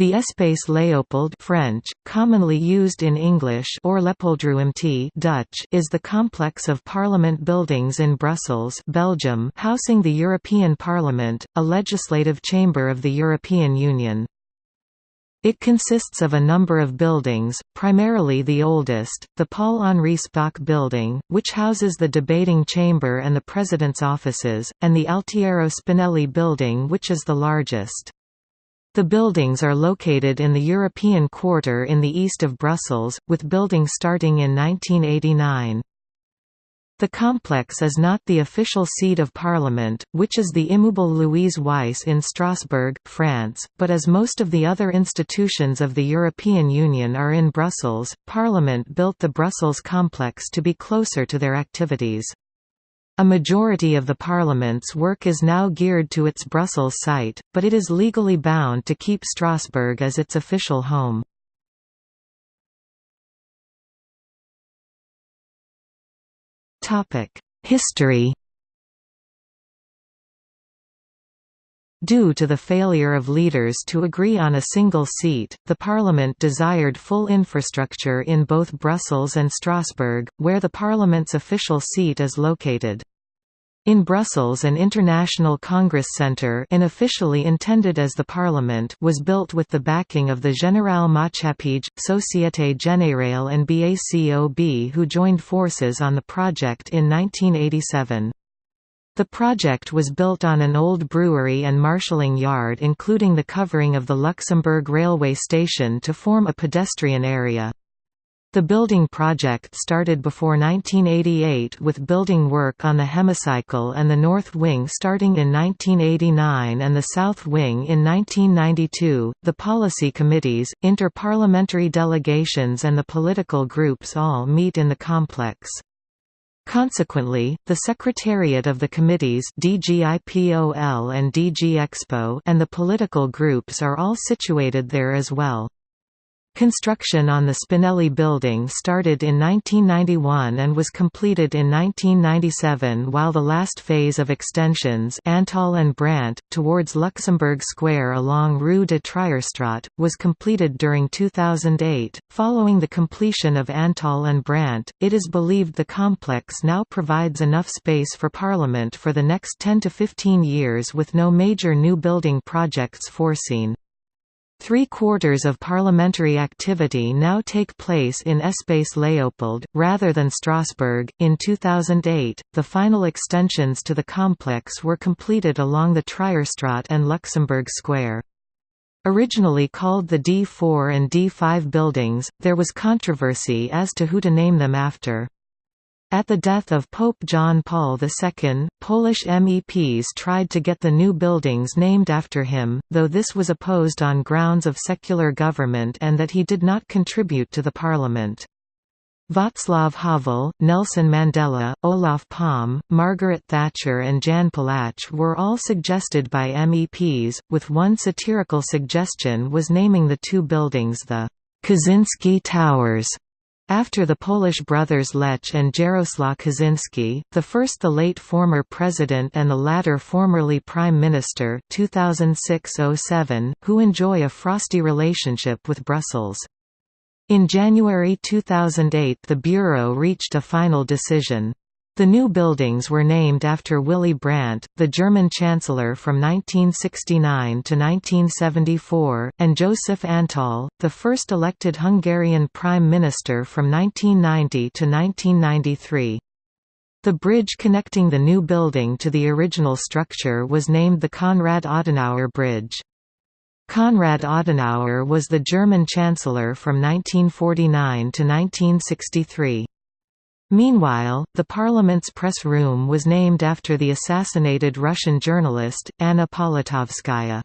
The Espace Léopold French, commonly used in English or Leopoldruimte Dutch is the complex of parliament buildings in Brussels Belgium housing the European Parliament, a legislative chamber of the European Union. It consists of a number of buildings, primarily the oldest, the Paul-Henri Spaak building, which houses the debating chamber and the President's offices, and the Altiero Spinelli building which is the largest. The buildings are located in the European Quarter in the east of Brussels, with buildings starting in 1989. The complex is not the official seat of Parliament, which is the Immeuble Louise Weiss in Strasbourg, France, but as most of the other institutions of the European Union are in Brussels, Parliament built the Brussels complex to be closer to their activities. A majority of the Parliament's work is now geared to its Brussels site, but it is legally bound to keep Strasbourg as its official home. History Due to the failure of leaders to agree on a single seat, the Parliament desired full infrastructure in both Brussels and Strasbourg, where the Parliament's official seat is located. In Brussels an International Congress Centre unofficially intended as the Parliament was built with the backing of the Général Maatschappij, Société Générale and BACOB who joined forces on the project in 1987. The project was built on an old brewery and marshalling yard including the covering of the Luxembourg railway station to form a pedestrian area. The building project started before 1988 with building work on the hemicycle and the north wing starting in 1989 and the south wing in 1992. The policy committees, inter-parliamentary delegations and the political groups all meet in the complex. Consequently, the secretariat of the committees DGIPOL and DGExpo and the political groups are all situated there as well. Construction on the Spinelli building started in 1991 and was completed in 1997 while the last phase of extensions Antall and Brandt, towards Luxembourg Square along Rue de Trierstraat, was completed during 2008. Following the completion of Antall and Brandt, it is believed the complex now provides enough space for Parliament for the next 10 to 15 years with no major new building projects foreseen. Three-quarters of parliamentary activity now take place in Espace Léopold, rather than Strasbourg. In 2008, the final extensions to the complex were completed along the Trierstraat and Luxembourg Square. Originally called the D4 and D5 buildings, there was controversy as to who to name them after. At the death of Pope John Paul II, Polish MEPs tried to get the new buildings named after him, though this was opposed on grounds of secular government and that he did not contribute to the parliament. Václav Havel, Nelson Mandela, Olof Palme, Margaret Thatcher and Jan Palach were all suggested by MEPs, with one satirical suggestion was naming the two buildings the Kaczynski Towers. After the Polish brothers Lech and Jarosław Kaczynski, the first the late former president and the latter formerly prime minister 2006-07, who enjoy a frosty relationship with Brussels. In January 2008 the Bureau reached a final decision. The new buildings were named after Willy Brandt, the German Chancellor from 1969 to 1974, and Joseph Antall, the first elected Hungarian Prime Minister from 1990 to 1993. The bridge connecting the new building to the original structure was named the Konrad Adenauer Bridge. Konrad Adenauer was the German Chancellor from 1949 to 1963. Meanwhile, the parliament's press room was named after the assassinated Russian journalist, Anna Politkovskaya.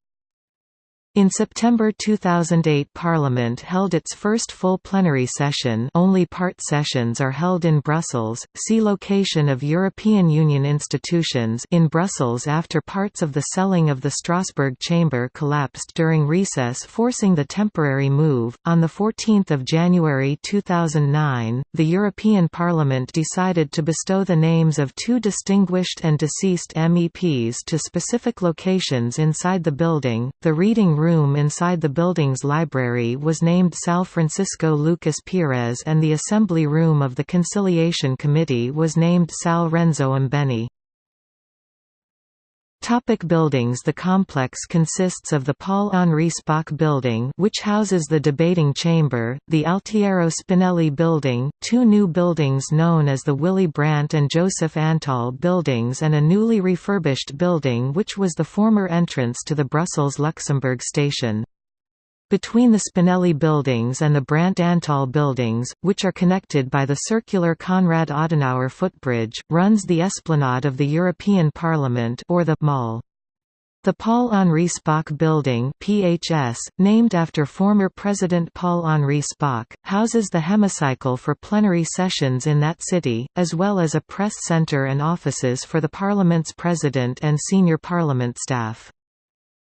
In September 2008 Parliament held its first full plenary session only part sessions are held in Brussels, see location of European Union institutions in Brussels after parts of the selling of the Strasbourg chamber collapsed during recess forcing the temporary move. On 14 January 2009, the European Parliament decided to bestow the names of two distinguished and deceased MEPs to specific locations inside the building, the reading room room inside the building's library was named Sal Francisco Lucas Pires and the assembly room of the Conciliation Committee was named Sal Renzo Imbeni. Topic buildings The complex consists of the Paul-Henri Spaak Building which houses the debating chamber, the Altiero Spinelli Building, two new buildings known as the Willy Brandt and Joseph Antall Buildings and a newly refurbished building which was the former entrance to the Brussels-Luxembourg station. Between the Spinelli buildings and the Brandt-Antall buildings, which are connected by the circular Konrad Adenauer footbridge, runs the Esplanade of the European Parliament or the Mall. The Paul-Henri Spaak Building PHS, named after former President Paul-Henri Spaak, houses the hemicycle for plenary sessions in that city, as well as a press centre and offices for the Parliament's president and senior Parliament staff.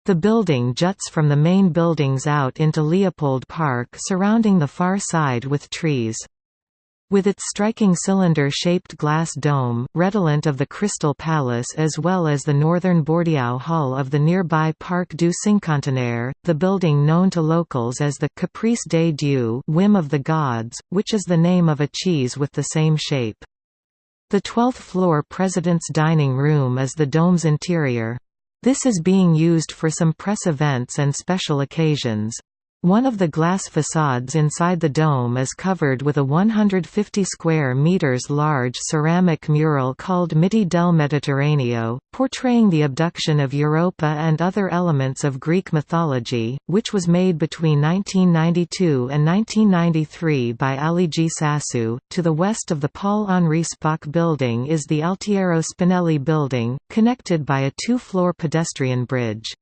The building juts from the main buildings out into Leopold Park surrounding the far side with trees. With its striking cylinder-shaped glass dome, redolent of the Crystal Palace as well as the northern Bordiau Hall of the nearby Parc du Cinquantenaire, the building known to locals as the Caprice des Dieux whim of the gods, which is the name of a cheese with the same shape. The 12th floor President's dining room is the dome's interior. This is being used for some press events and special occasions. One of the glass facades inside the dome is covered with a 150 square meters large ceramic mural called Miti del Mediterraneo, portraying the abduction of Europa and other elements of Greek mythology, which was made between 1992 and 1993 by Aligi Sassu. To the west of the Paul-Henri Spaak building is the Altiero Spinelli building, connected by a two-floor pedestrian bridge.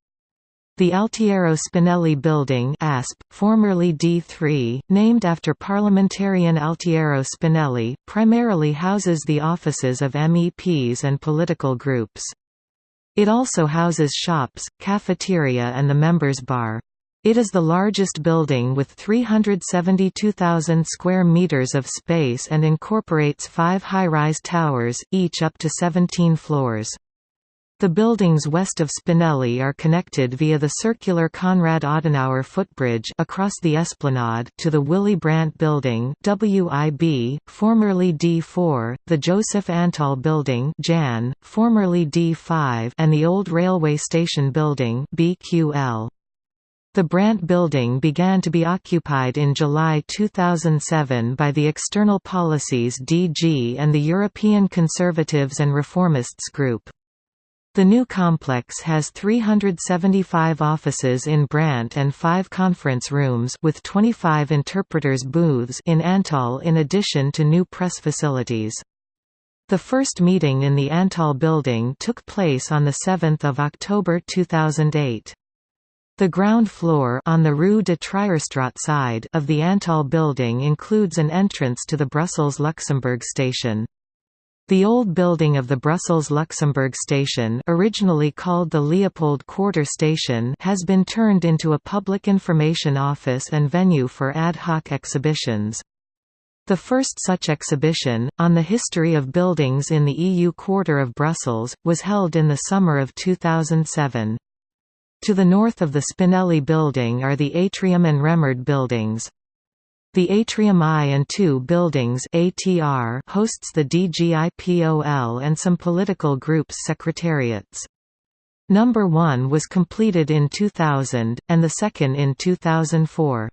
The Altiero Spinelli Building ASP, formerly D3, named after parliamentarian Altiero Spinelli, primarily houses the offices of MEPs and political groups. It also houses shops, cafeteria and the members' bar. It is the largest building with 372,000 square meters of space and incorporates five high-rise towers, each up to 17 floors. The buildings west of Spinelli are connected via the circular Konrad Adenauer footbridge across the Esplanade to the Willy Brandt Building WIB, formerly D4, the Joseph Antall Building JAN, formerly D5 and the Old Railway Station Building BQL. The Brandt Building began to be occupied in July 2007 by the External Policies DG and the European Conservatives and Reformists Group. The new complex has 375 offices in Brandt and 5 conference rooms with 25 interpreters booths in Antall in addition to new press facilities. The first meeting in the Antall building took place on 7 October 2008. The ground floor on the Rue de Trierstraat side of the Antall building includes an entrance to the Brussels-Luxembourg station. The old building of the Brussels-Luxembourg station originally called the Leopold Quarter Station has been turned into a public information office and venue for ad hoc exhibitions. The first such exhibition, on the history of buildings in the EU Quarter of Brussels, was held in the summer of 2007. To the north of the Spinelli building are the Atrium and Remard buildings. The Atrium I and II buildings ATR hosts the DGIPOL and some political groups' secretariats. Number 1 was completed in 2000, and the second in 2004.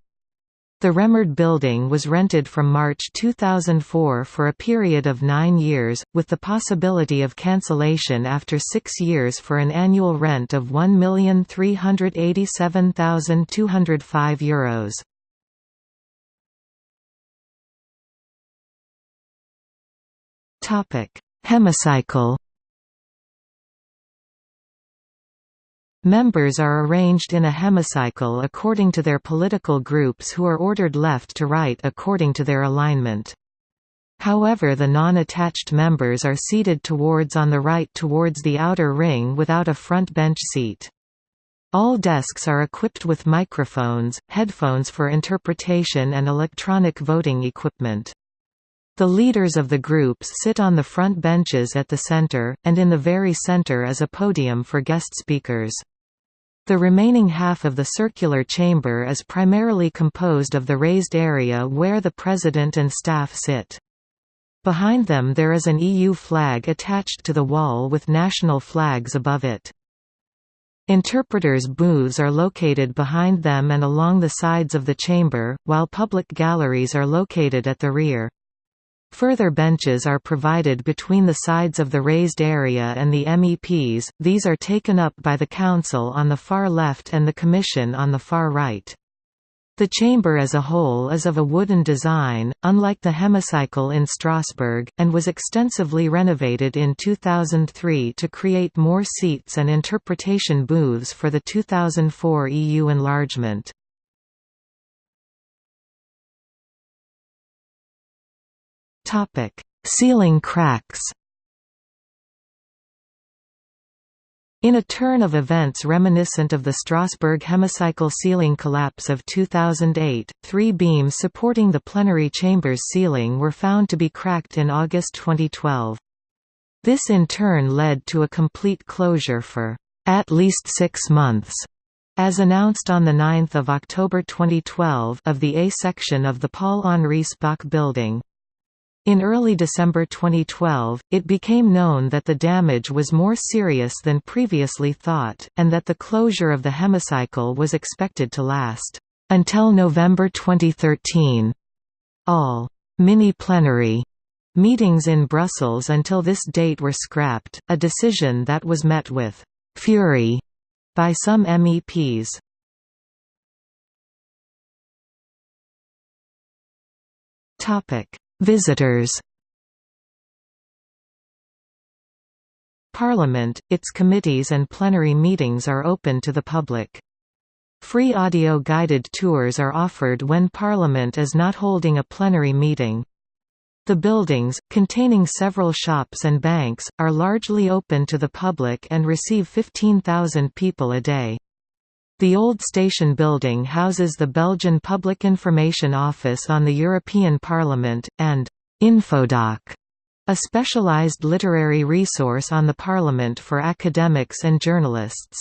The Remard building was rented from March 2004 for a period of nine years, with the possibility of cancellation after six years for an annual rent of €1,387,205. Topic: Hemicycle. Members are arranged in a hemicycle according to their political groups who are ordered left to right according to their alignment. However the non-attached members are seated towards on the right towards the outer ring without a front bench seat. All desks are equipped with microphones, headphones for interpretation and electronic voting equipment. The leaders of the groups sit on the front benches at the center, and in the very center is a podium for guest speakers. The remaining half of the circular chamber is primarily composed of the raised area where the President and staff sit. Behind them there is an EU flag attached to the wall with national flags above it. Interpreters' booths are located behind them and along the sides of the chamber, while public galleries are located at the rear. Further benches are provided between the sides of the raised area and the MEPs, these are taken up by the Council on the far left and the Commission on the far right. The chamber as a whole is of a wooden design, unlike the hemicycle in Strasbourg, and was extensively renovated in 2003 to create more seats and interpretation booths for the 2004 EU enlargement. Ceiling cracks In a turn of events reminiscent of the Strasbourg hemicycle ceiling collapse of 2008, three beams supporting the plenary chamber's ceiling were found to be cracked in August 2012. This in turn led to a complete closure for at least six months, as announced on 9 October 2012 of the A section of the Paul-Henri Spaak building. In early December 2012, it became known that the damage was more serious than previously thought, and that the closure of the hemicycle was expected to last until November 2013. All mini-plenary meetings in Brussels until this date were scrapped, a decision that was met with fury by some MEPs. Topic Visitors Parliament, its committees and plenary meetings are open to the public. Free audio guided tours are offered when Parliament is not holding a plenary meeting. The buildings, containing several shops and banks, are largely open to the public and receive 15,000 people a day. The old station building houses the Belgian Public Information Office on the European Parliament, and Infodoc, a specialized literary resource on the Parliament for academics and journalists.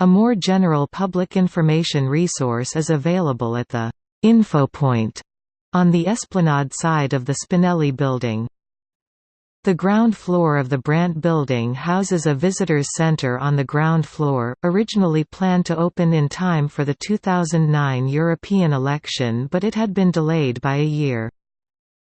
A more general public information resource is available at the Infopoint on the Esplanade side of the Spinelli building. The ground floor of the Brandt building houses a visitors center on the ground floor, originally planned to open in time for the 2009 European election but it had been delayed by a year.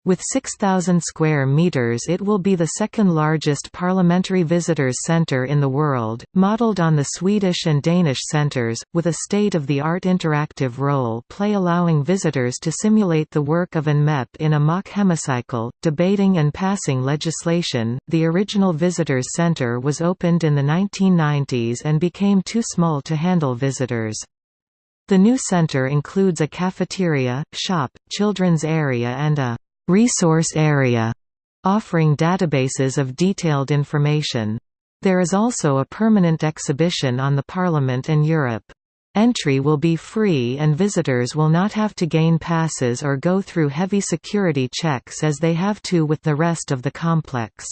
With 6,000 square meters it will be the second largest parliamentary visitors center in the world, modeled on the Swedish and Danish centers, with a state-of-the-art interactive role play allowing visitors to simulate the work of an MEP in a mock hemicycle, debating and passing legislation. The original visitors center was opened in the 1990s and became too small to handle visitors. The new center includes a cafeteria, shop, children's area and a resource area, offering databases of detailed information. There is also a permanent exhibition on the Parliament and Europe. Entry will be free and visitors will not have to gain passes or go through heavy security checks as they have to with the rest of the complex.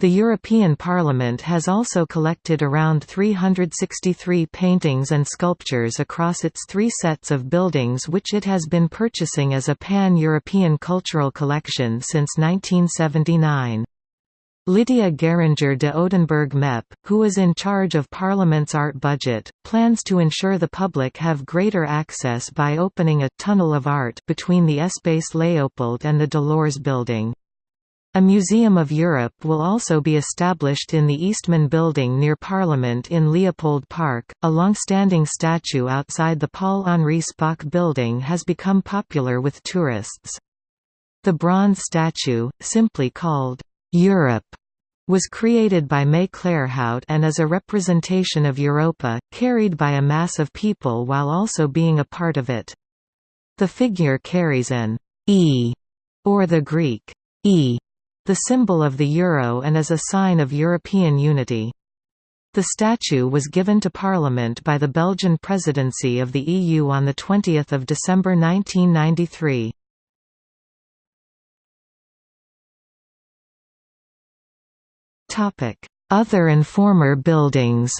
The European Parliament has also collected around 363 paintings and sculptures across its three sets of buildings which it has been purchasing as a pan-European cultural collection since 1979. Lydia Geringer de Oedenberg MEP, who is in charge of Parliament's art budget, plans to ensure the public have greater access by opening a «tunnel of art» between the Espace Léopold and the Delors building. A Museum of Europe will also be established in the Eastman Building near Parliament in Leopold Park. A long-standing statue outside the Paul-Henri Spaak building has become popular with tourists. The bronze statue, simply called Europe, was created by May Claerhout and is a representation of Europa, carried by a mass of people while also being a part of it. The figure carries an E, or the Greek E the symbol of the euro and is a sign of European unity. The statue was given to Parliament by the Belgian presidency of the EU on 20 December 1993. Other and former buildings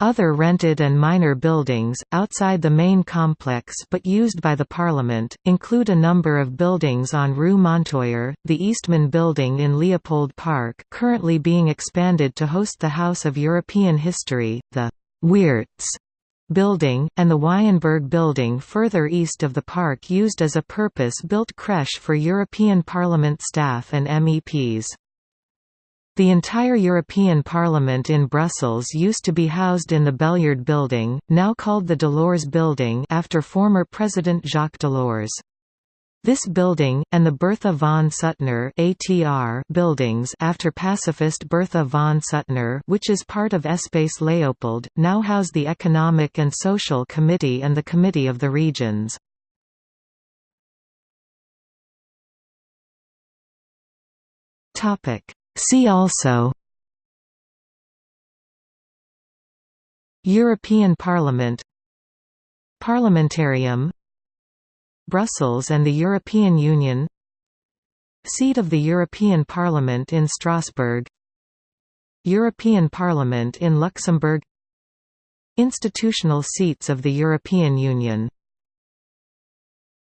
Other rented and minor buildings, outside the main complex but used by the Parliament, include a number of buildings on Rue Montoyer, the Eastman Building in Leopold Park currently being expanded to host the House of European History, the Wiertz building, and the Wayenberg building further east of the park used as a purpose-built creche for European Parliament staff and MEPs. The entire European Parliament in Brussels used to be housed in the Belliard Building, now called the Delors Building after former President Jacques Delors. This building, and the Bertha von Suttner ATR buildings after pacifist Bertha von Suttner which is part of Espace Leopold, now house the Economic and Social Committee and the Committee of the Regions. See also European Parliament Parliamentarium Brussels and the European Union Seat of the European Parliament in Strasbourg European Parliament in Luxembourg Institutional seats of the European Union